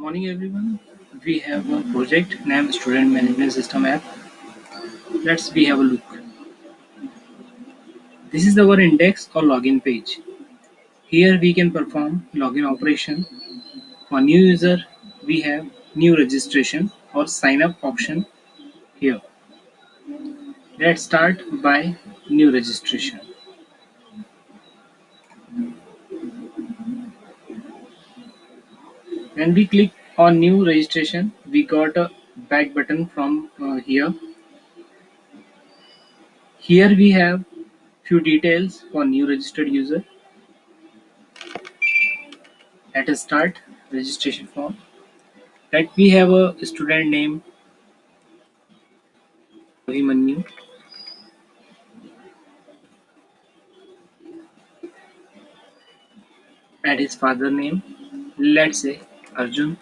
Morning everyone. We have a project named Student Management System app. Let's we have a look. This is our index or login page. Here we can perform login operation. For new user, we have new registration or sign up option here. Let's start by new registration. When we click on new registration, we got a back button from uh, here. Here we have few details for new registered user. Let us start registration form. Let we have a student name Abhimanyu. Add his father name. Let's say Arjun.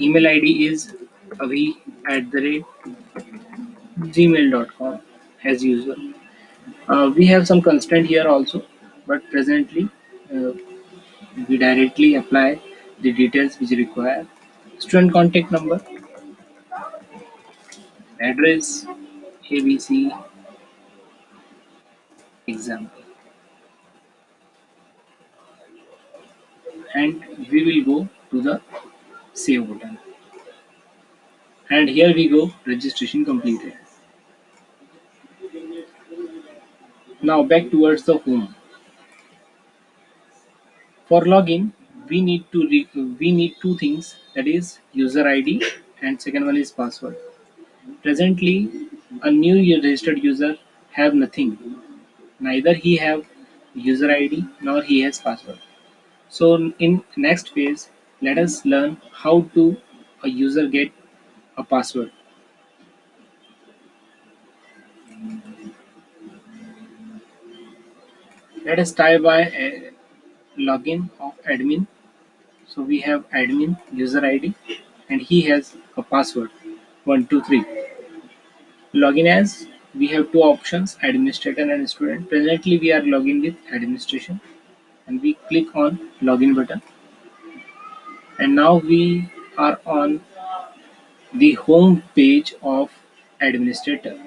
Email ID is avi at the rate gmail.com as usual. Uh, we have some constraint here also, but presently uh, we directly apply the details which require. Student contact number, address, ABC, example. And we will go to the save button. And here we go, registration completed. Now back towards the home. For login, we need to we need two things that is user ID and second one is password. Presently, a new registered user have nothing. Neither he have user ID nor he has password. So in next phase, let us learn how to a user get a password. Let us try by a login of admin. So we have admin user ID and he has a password 123. Login as we have two options administrator and student. Presently we are logging with administration and we click on login button. And now we are on the home page of administrator.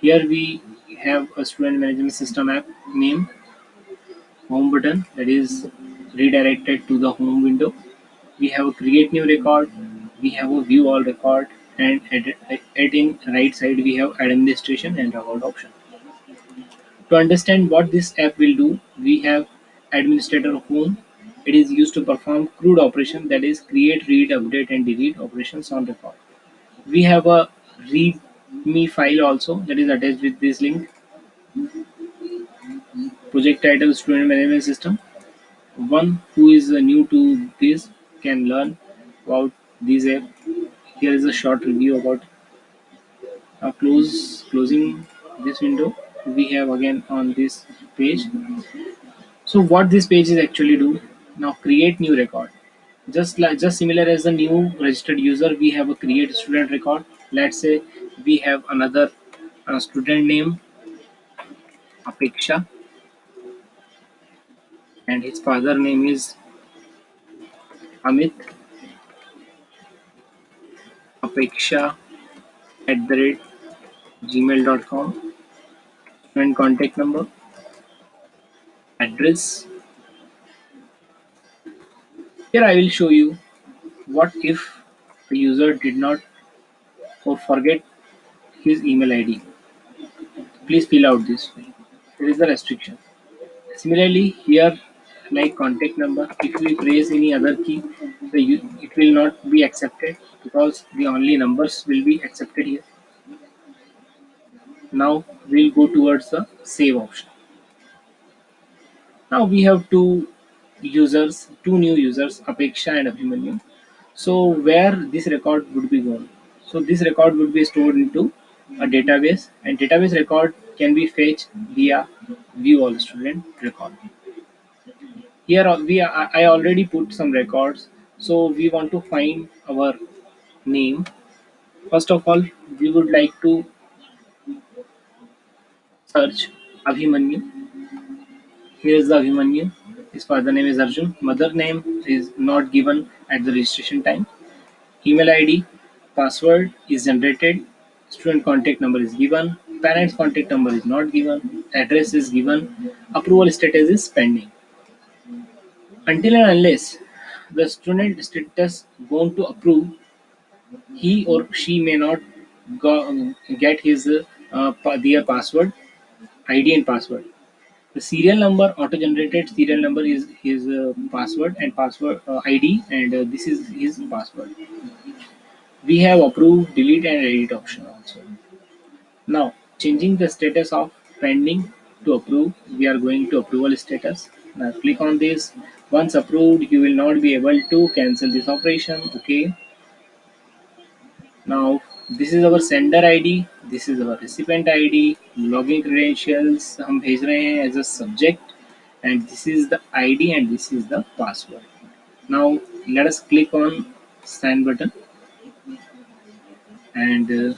Here we have a student management system app name home button that is redirected to the home window. We have a create new record we have a view all record and at, at in right side we have administration and about option to understand what this app will do, we have administrator home. It is used to perform CRUD operation that is create, read, update and delete operations on record. We have a readme file also that is attached with this link. Project title student management system. One who is new to this can learn about this app. Here is a short review about uh, close closing this window we have again on this page. So what this page is actually do now create new record. Just like just similar as the new registered user we have a create student record. Let's say we have another uh, student name apeksha. And his father name is amit. Apeksha at the rate gmail.com and contact number address. Here I will show you what if the user did not or forget his email ID please fill out this there is a restriction. Similarly here like contact number if we press any other key the it will not be accepted because the only numbers will be accepted here now we'll go towards the save option. Now we have two users two new users apeksha and abhimanyu. So where this record would be gone? So this record would be stored into a database and database record can be fetched via view all student record. Here uh, we are, i already put some records. So we want to find our name. First of all we would like to search Abhimanyu. Here is the Abhimanyu. His father name is Arjun. Mother name is not given at the registration time. Email ID, password is generated. Student contact number is given. Parents contact number is not given. Address is given. Approval status is pending. Until and unless the student status going to approve, he or she may not go, get his uh, their password, ID and password. The serial number auto-generated serial number is his uh, password and password uh, ID and uh, this is his password. We have approve, delete and edit option also. Now changing the status of pending to approve, we are going to approval status. Now click on this. Once approved, you will not be able to cancel this operation. Okay. Now this is our sender ID, this is our recipient ID, login credentials हम भेज रहे हैं as a subject and this is the ID and this is the password. Now let us click on send button and uh,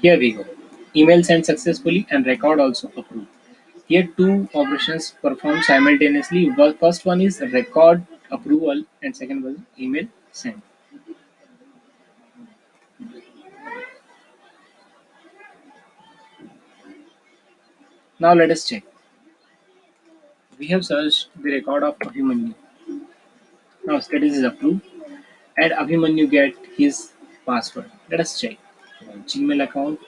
here we go. Email sent successfully and record also approved. Here two operations performed simultaneously. First one is record approval and second was email send. Now let us check. We have searched the record of Abhimanyu. Now status is approved and Abhimanyu get his password. Let us check. Gmail account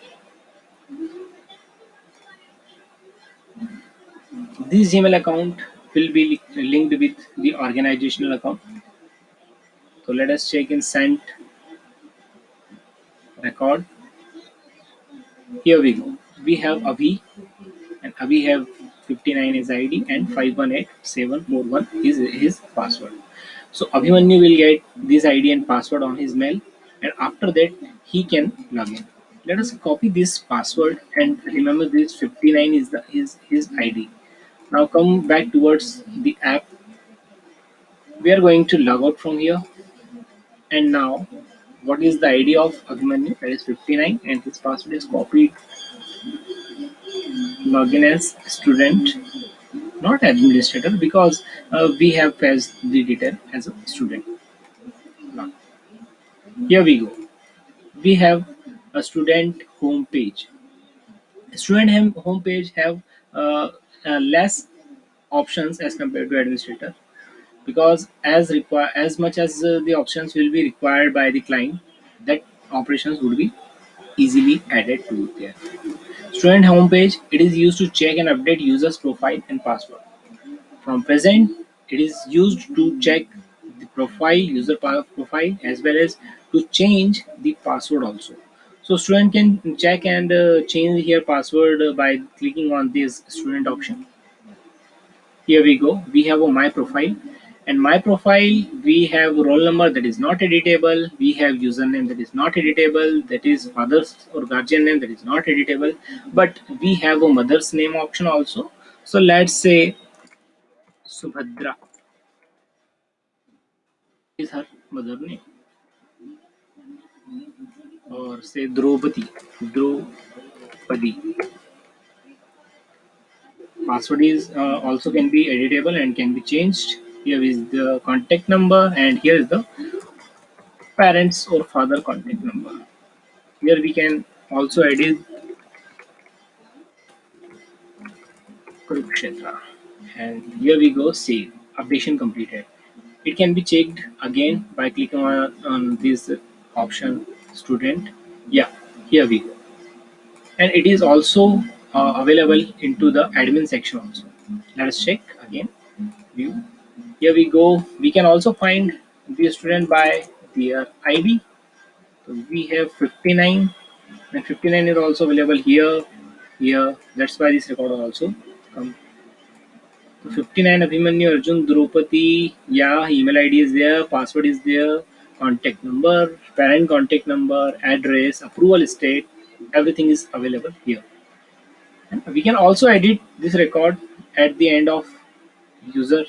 This Gmail account will be linked with the organizational account. So let us check in sent record. Here we go. We have Avi and Avi have 59 is ID and 518741 is his password. So Abhimanyu will get this ID and password on his mail and after that he can log in. Let us copy this password and remember this 59 is the his his ID. Now come back towards the app. We are going to log out from here. And now, what is the ID of Abhimanyu? That is 59 and his password is copied. Login as student, not administrator because uh, we have passed the detail as a student. Now, here we go. We have a student home page. Student home page have uh, uh, less options as compared to administrator. Because as require as much as uh, the options will be required by the client that operations would be easily added to there. Student homepage it is used to check and update users profile and password. From present it is used to check the profile user profile as well as to change the password also so student can check and uh, change here password by clicking on this student option. Here we go. We have a my profile and my profile we have roll number that is not editable. We have username that is not editable. That is father's or guardian name that is not editable. But we have a mother's name option also. So let's say Subhadra is her mother name or say Draupadi, Draupadi. Password is uh, also can be editable and can be changed. Here is the contact number and here is the parents or father contact number. Here we can also edit Kurukshetra and here we go save updation completed. It can be checked again by clicking on, on this option student. Yeah here we go. And it is also uh, available into the admin section also. Let us check again. View. Here we go. We can also find the student by their id so we have 59 and 59 is also available here. Here that's why this record also come. 59 Abhimanyu Arjun Draupadi yeah email id is there password is there contact number, parent contact number, address, approval state, everything is available here. And we can also edit this record at the end of user,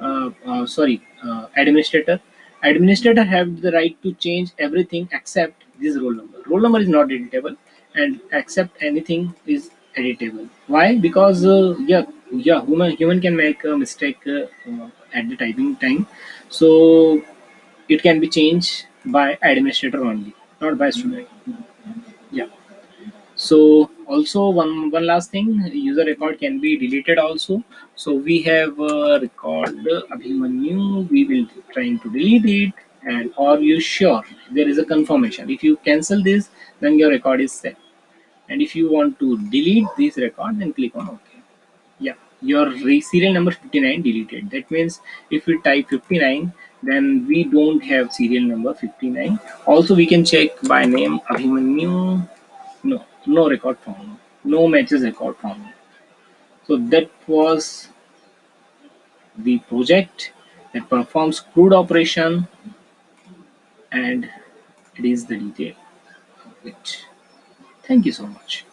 uh, uh, sorry, uh, administrator. Administrator have the right to change everything except this roll number roll number is not editable and accept anything is editable why because uh, yeah yeah human human can make a mistake uh, at the typing time so it can be changed by administrator only not by student. Yeah. So also one one last thing user record can be deleted also. So we have a record abhimanyu we will trying to delete it and are you sure? There is a confirmation. If you cancel this then your record is set. And if you want to delete this record then click on ok. Yeah. Your serial number 59 deleted. That means if you type 59 then we don't have serial number 59 also we can check by name abhimanyu no no record found no matches record found so that was the project that performs CRUD operation and it is the detail of it. Thank you so much